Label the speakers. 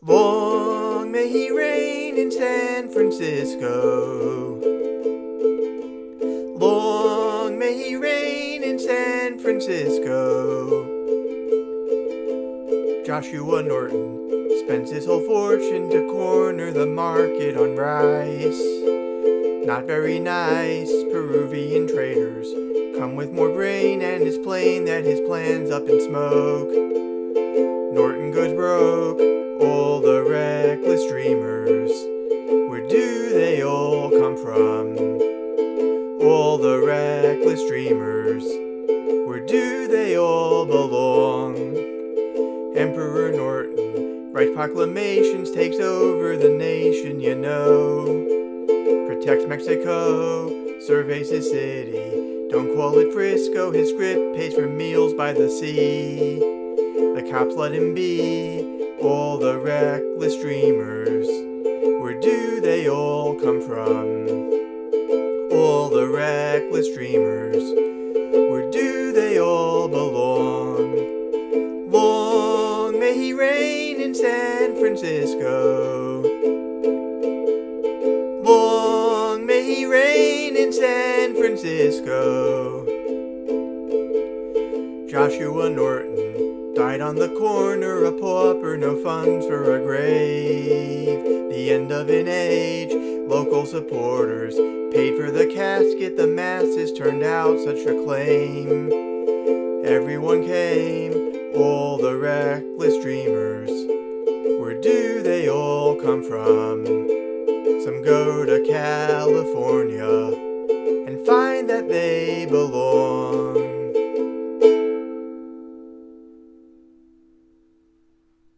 Speaker 1: Long may he reign in San Francisco. Long may he reign in San Francisco. Joshua Norton spends his whole fortune to corner the market on rice. Not very nice, Peruvian traders come with more grain and it's plain that his plan's up in smoke. Norton goes from? All the reckless dreamers. Where do they all belong? Emperor Norton writes proclamations, takes over the nation, you know. Protects Mexico, surveys his city. Don't call it Frisco, his script pays for meals by the sea. The cops let him be, all the reckless dreamers. Come from? All the reckless dreamers. Where do they all belong? Long may he reign in San Francisco. Long may he reign in San Francisco. Joshua Norton died on the corner, a pauper, no funds for a grave. The end of an age, local supporters paid for the casket, the masses turned out such acclaim. Everyone came, all the reckless dreamers. Where do they all come from? Some go to California and find that they belong.